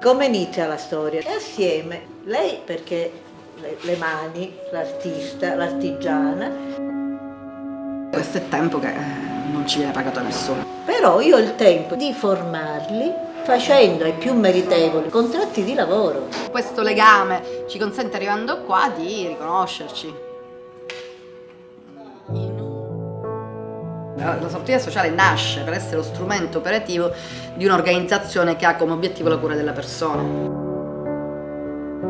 Come inizia la storia? E assieme, lei perché le, le mani, l'artista, l'artigiana. Questo è tempo che eh, non ci viene pagato a nessuno. Però io ho il tempo di formarli facendo ai più meritevoli contratti di lavoro. Questo legame ci consente arrivando qua di riconoscerci. La sartoria sociale nasce per essere lo strumento operativo di un'organizzazione che ha come obiettivo la cura della persona.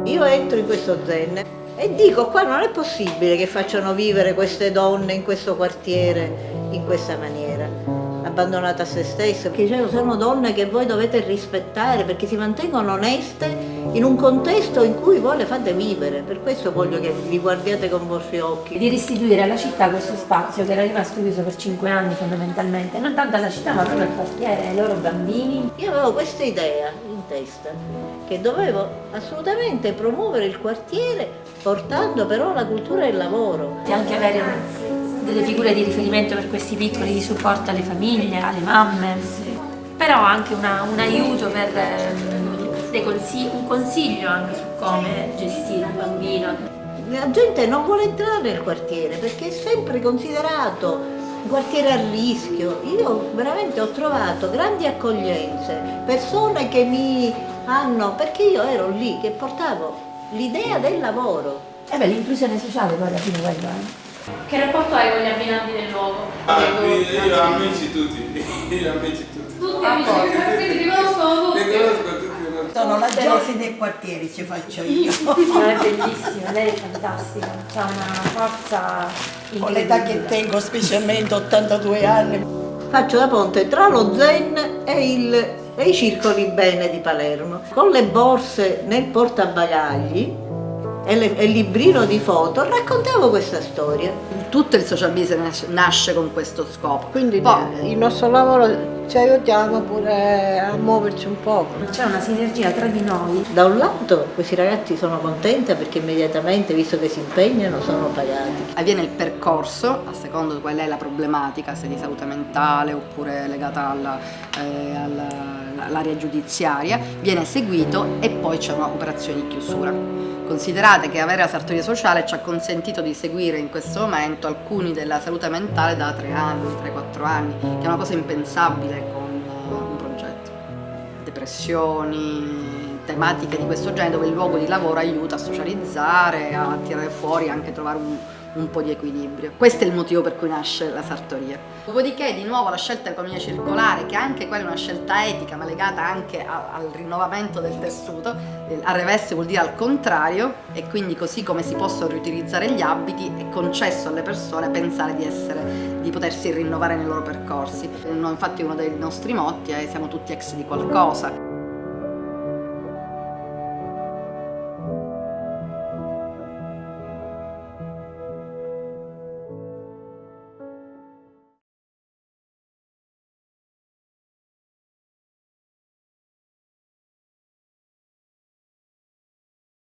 Io entro in questo zen e dico qua non è possibile che facciano vivere queste donne in questo quartiere in questa maniera abbandonate a se stesse, perché dicevo sono donne che voi dovete rispettare perché si mantengono oneste in un contesto in cui voi le fate vivere, per questo voglio che vi guardiate con vostri occhi. Di restituire alla città questo spazio che era rimasto chiuso per cinque anni fondamentalmente, non tanto alla città ma proprio al quartiere, ai loro bambini. Io avevo questa idea in testa, che dovevo assolutamente promuovere il quartiere portando però la cultura del lavoro. E anche avere delle figure di riferimento per questi piccoli di supporto alle famiglie, alle mamme, però anche una, un aiuto per eh, consigli, un consiglio anche su come gestire un bambino. La gente non vuole entrare nel quartiere perché è sempre considerato un quartiere a rischio. Io veramente ho trovato grandi accoglienze, persone che mi hanno, perché io ero lì che portavo l'idea del lavoro. E beh, l'inclusione sociale poi alla fine quello è. Che rapporto hai con gli abbinanti del luogo? Ah, io amici tutti, io amici tutti. Tutti amici, quindi ti conoscono tutti. Li conosco tutti. Sono la gelosia dei quartieri, ci faccio io. è bellissima, lei è fantastica, ha una forza Con l'età che tengo, specialmente 82 anni. Faccio da ponte tra lo zen e, il, e i circoli bene di Palermo. Con le borse nel portabagagli e, le, e il librino di foto raccontavo questa storia. Tutto il social business nasce con questo scopo. Quindi Poi, il nostro lavoro ci aiutiamo pure a muoverci un po'. C'è una sinergia tra di noi. Da un lato questi ragazzi sono contenti perché immediatamente, visto che si impegnano, sono pagati. Avviene il percorso, a seconda di qual è la problematica, se di salute mentale oppure legata eh, all'area all giudiziaria, viene seguito e poi c'è un'operazione di chiusura. Considerate che avere la sartoria sociale ci ha consentito di seguire in questo momento alcuni della salute mentale da 3 anni, 3-4 anni, che è una cosa impensabile con un progetto. Depressioni, tematiche di questo genere dove il luogo di lavoro aiuta a socializzare, a tirare fuori, anche a trovare un, un po' di equilibrio. Questo è il motivo per cui nasce la sartoria. Dopodiché di nuovo la scelta dell'economia circolare, che anche quella è una scelta etica ma legata anche a, al rinnovamento del tessuto, al reveste vuol dire al contrario e quindi così come si possono riutilizzare gli abiti è concesso alle persone pensare di, essere, di potersi rinnovare nei loro percorsi. Infatti uno dei nostri motti è siamo tutti ex di qualcosa.